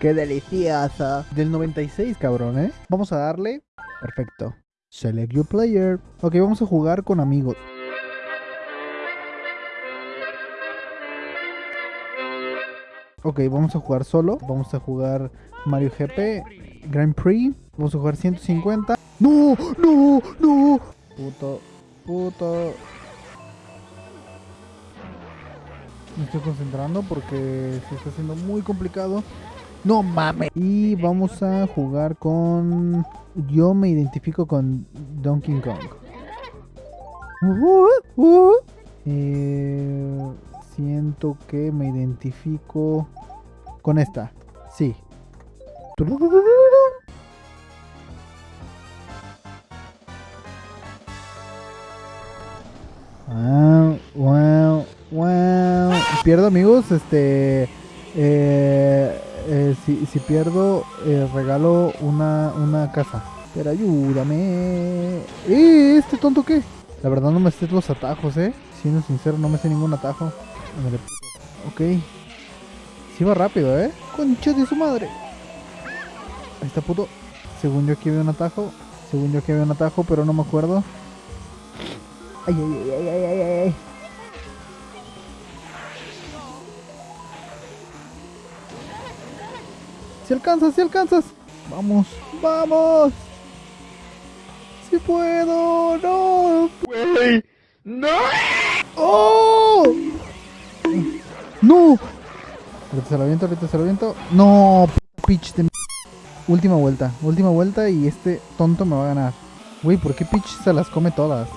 ¡Qué delicioso! Del 96, cabrón, ¿eh? Vamos a darle. Perfecto. Select your player. Ok, vamos a jugar con amigos. Ok, vamos a jugar solo. Vamos a jugar Mario GP, Grand Prix. Vamos a jugar 150. ¡No! ¡No! ¡No! Puto, puto. Me estoy concentrando porque se está haciendo muy complicado. No mames. Y vamos a jugar con... Yo me identifico con Donkey Kong. Uh, uh. Eh, siento que me identifico con esta. Sí. Wow, wow, wow. Pierdo amigos, este... Eh, si, si, pierdo, eh, regalo una, una casa. Pero ayúdame. ¿Eh? ¿Este tonto qué? La verdad no me sé los atajos, ¿eh? Siendo sincero, no me sé ningún atajo. Ok. Si va rápido, ¿eh? Concha de su madre. Ahí está puto. Según yo aquí había un atajo. Según yo aquí había un atajo, pero no me acuerdo. Ay, ay, ay, ay, ay, ay. Si alcanzas, si alcanzas. Vamos, vamos. Si puedo, no. Wey, no. ¡Oh! ¡No! Ahorita se lo aviento, ahorita se lo aviento. No, pitch de Última vuelta, última vuelta y este tonto me va a ganar. Güey, ¿por qué Peach se las come todas?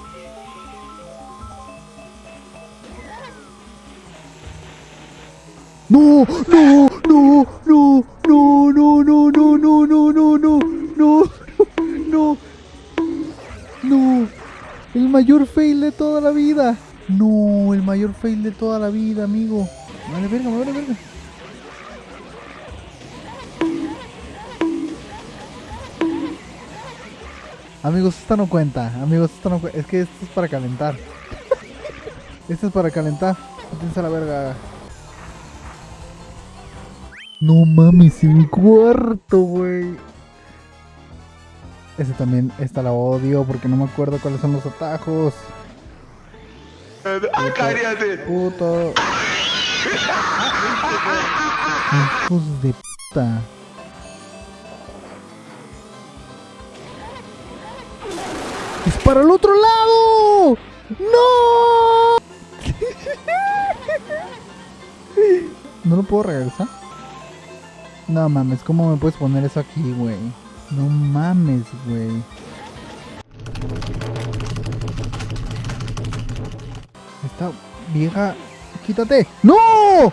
No, no, la vida. No, el mayor fail de toda la vida, amigo. Amigos, esta no cuenta. Amigos, esta no cuenta. Es que esto es para calentar. esto es para calentar. La verga. No mames, en cuarto, güey. Ese también, esta la odio porque no me acuerdo cuáles son los atajos. Ah, cállate. Puto. Hijos de puta. ¡Es para el otro lado! ¡No! ¿No lo puedo regresar? No mames, ¿cómo me puedes poner eso aquí, güey? No mames, güey. Vieja... ¡Quítate! ¡No! ¡No!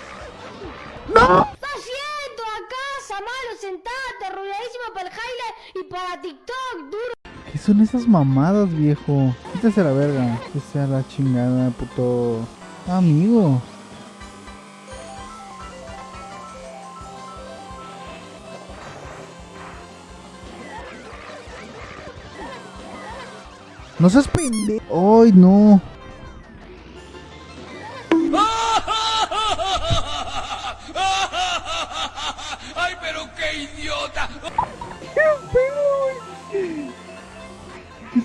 ¿Qué haciendo acá, Samalo? Sentate, arrulladísimo para el highlight y para TikTok, duro. ¿Qué son esas mamadas, viejo? Quítese la verga. Que sea la chingada, puto... Amigo. No seas pendejo. Ay, no.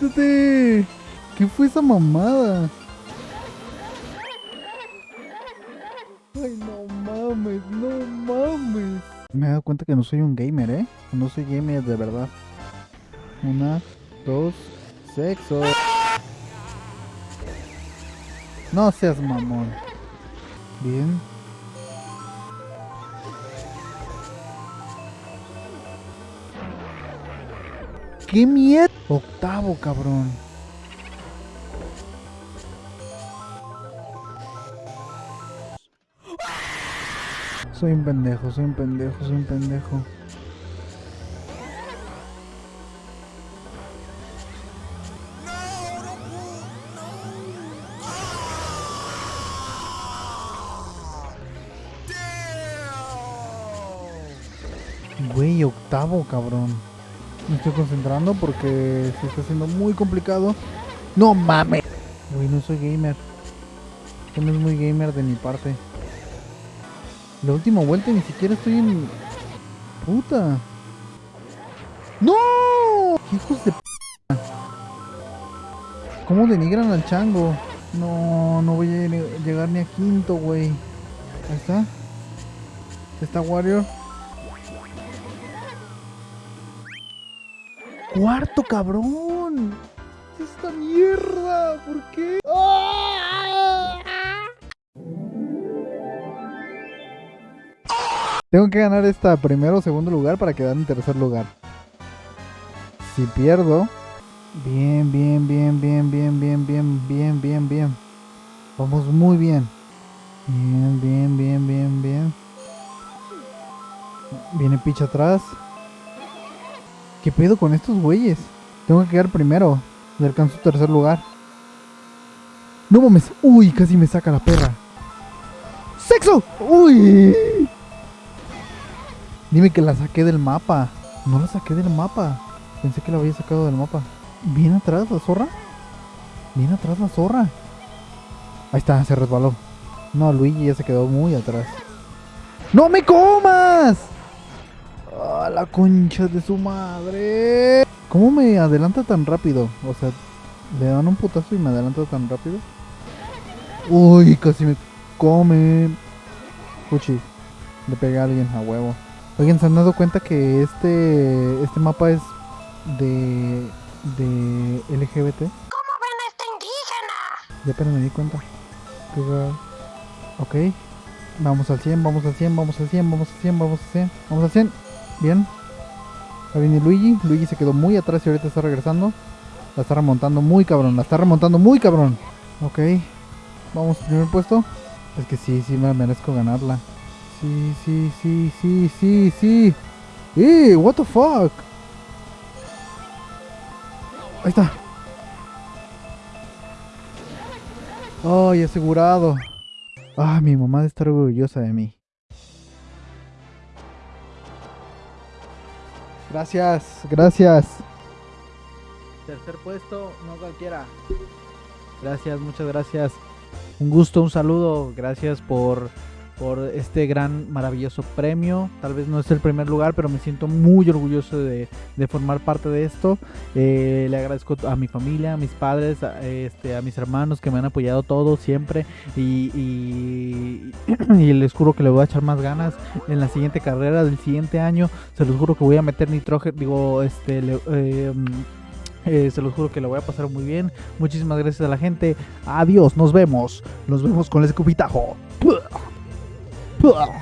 ¿Qué fue esa mamada? Ay, no mames, no mames. Me he dado cuenta que no soy un gamer, ¿eh? No soy gamer de verdad. Una, dos, sexo. No seas mamón. Bien. ¡Qué mierda! Octavo, cabrón. Soy un pendejo, soy un pendejo, soy un pendejo. Güey, octavo, cabrón. Me estoy concentrando porque se está haciendo muy complicado. No mames. Güey, no soy gamer. Esto no es muy gamer de mi parte. La última vuelta ni siquiera estoy en... puta. ¡No! ¡Hijos de p! ¿Cómo denigran al chango? No, no voy a lle- llegar ni a quinto, güey. Ahí está. Está Warrior. Cuarto, cabrón. Esta mierda. ¿Por qué? Tengo que ganar esta primero o segundo lugar para quedar en tercer lugar. Si pierdo, bien, bien, bien, bien, bien, bien, bien, bien, bien, bien. Vamos muy bien. Bien, bien, bien, bien, bien. Viene Peach atrás. ¿Qué pedo con estos güeyes? Tengo que quedar primero. Y alcanzo tercer lugar. No mames. Uy, casi me saca la perra. ¡Sexo! ¡Uy! Dime que la saqué del mapa. No la saqué del mapa. Pensé que la había sacado del mapa. ¿Viene atrás la zorra? ¿Viene atrás la zorra? Ahí está, se resbaló. No, Luigi ya se quedó muy atrás. ¡No me comas! ¡Ah, la concha de su madre! ¿Cómo me adelanta tan rápido? O sea, le dan un putazo y me adelanta tan rápido. Uy, casi me come. Puchi, le pegué a alguien a huevo. Oigan, ¿se han dado cuenta que este este mapa es de de LGBT? ¿Cómo ven a este indígena? Ya apenas me di cuenta. Ok. Vamos al 100, vamos al 100, vamos al 100, vamos al 100, vamos al 100. Vamos al 100. Bien. Ahí viene Luigi. Luigi se quedó muy atrás y ahorita está regresando. La está remontando muy cabrón. La está remontando muy cabrón. Ok. Vamos al primer puesto. Es que sí, sí me merezco ganarla. Sí, sí, sí, sí, sí, sí. ¡Eh! ¿What the fuck? Ahí está. ¡Ay, asegurado! Ah, mi mamá debe estar orgullosa de mí. Gracias, gracias. Tercer puesto, no cualquiera. Gracias, muchas gracias. Un gusto, un saludo. Gracias por, por este gran, maravilloso premio. Tal vez no es el primer lugar, pero me siento muy orgulloso de, formar parte de esto. Eh, le agradezco a mi familia, a mis padres, a, este, mis hermanos que me han apoyado todo siempre. Y les juro que le voy a echar más ganas en la siguiente carrera del siguiente año. Se los juro que voy a meter nitrógeno. Digo, este. le- eh, eh, se los juro que lo voy a pasar muy bien. Muchísimas gracias a la gente. Adiós, nos vemos. Nos vemos con el escupitajo. Ugh.